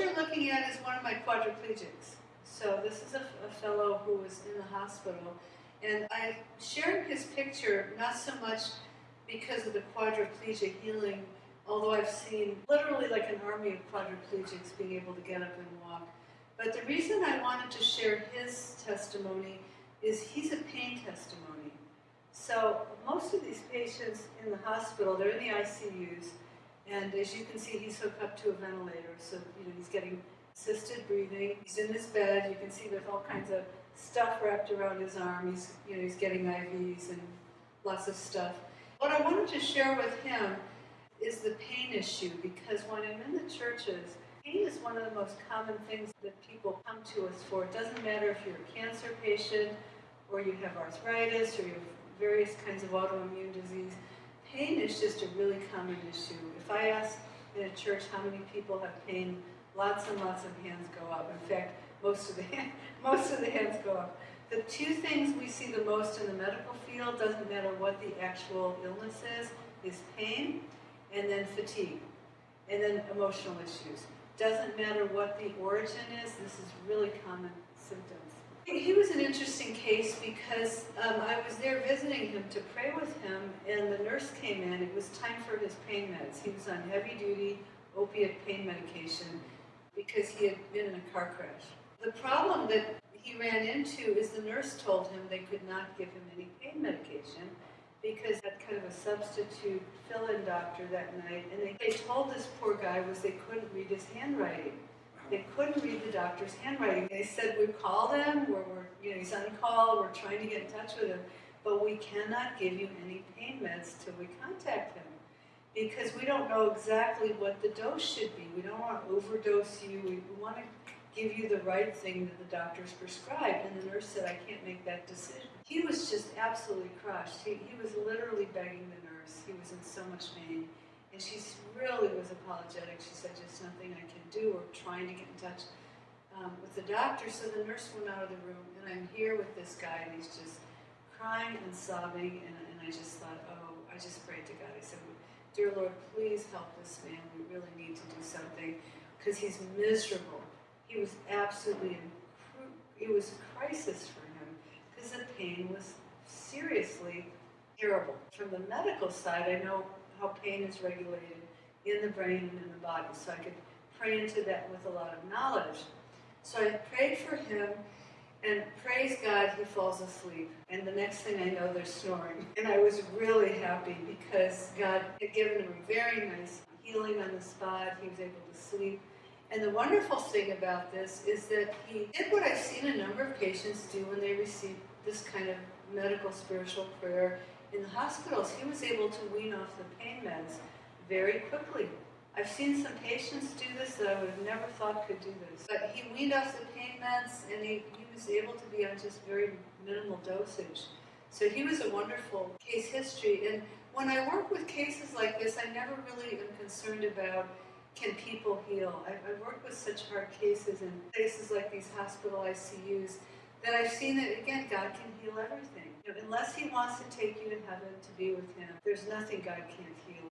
you're looking at is one of my quadriplegics. So this is a, a fellow who was in the hospital, and I shared his picture not so much because of the quadriplegia healing, although I've seen literally like an army of quadriplegics being able to get up and walk. But the reason I wanted to share his testimony is he's a pain testimony. So most of these patients in the hospital, they're in the ICUs, and as you can see, he's hooked up to a ventilator, so you know he's getting assisted breathing. He's in his bed. You can see there's all kinds of stuff wrapped around his arm. He's you know he's getting IVs and lots of stuff. What I wanted to share with him is the pain issue because when I'm in the churches, pain is one of the most common things that people come to us for. It doesn't matter if you're a cancer patient or you have arthritis or you have various kinds of autoimmune disease. Pain is just a really common issue. If I ask in a church how many people have pain, lots and lots of hands go up. In fact, most of the, most of the hands go up. The two things we see the most in the medical field, doesn't matter what the actual illness is, is pain and then fatigue, and then emotional issues. Doesn't matter what the origin is, this is really common symptoms. He was an interesting case because um, I was there visiting him to pray with him, and the nurse came in. It was time for his pain meds. He was on heavy duty opiate pain medication because he had been in a car crash. The problem that he ran into is the nurse told him they could not give him any pain medication because that kind of a substitute fill-in doctor that night, and they, they told this poor guy was they couldn't read his handwriting. They couldn't read the doctor's handwriting. They said, we called him, we're, we're, you know, he's on call, we're trying to get in touch with him, but we cannot give you any pain meds till we contact him. Because we don't know exactly what the dose should be. We don't want to overdose you. We, we want to give you the right thing that the doctor's prescribed. And the nurse said, I can't make that decision. He was just absolutely crushed. He, he was literally begging the nurse. He was in so much pain. And she really was apologetic. She said, just nothing I can do. We're trying to get in touch um, with the doctor. So the nurse went out of the room, and I'm here with this guy, and he's just crying and sobbing. And, and I just thought, oh, I just prayed to God. I said, Dear Lord, please help this man. We really need to do something because he's miserable. He was absolutely, it was a crisis for him because the pain was seriously terrible. From the medical side, I know how pain is regulated in the brain and in the body. So I could pray into that with a lot of knowledge. So I prayed for him, and praise God, he falls asleep. And the next thing I know, they're snoring. And I was really happy because God had given him a very nice healing on the spot. He was able to sleep. And the wonderful thing about this is that he did what I've seen a number of patients do when they receive this kind of medical spiritual prayer in the hospitals, he was able to wean off the pain meds very quickly. I've seen some patients do this that I would have never thought could do this. But he weaned off the pain meds and he, he was able to be on just very minimal dosage. So he was a wonderful case history. And when I work with cases like this, I never really am concerned about can people heal. I, I work with such hard cases in places like these hospital ICUs that I've seen that, again, God can heal everything. You know, unless he wants to take you to heaven to be with him, there's nothing God can't heal.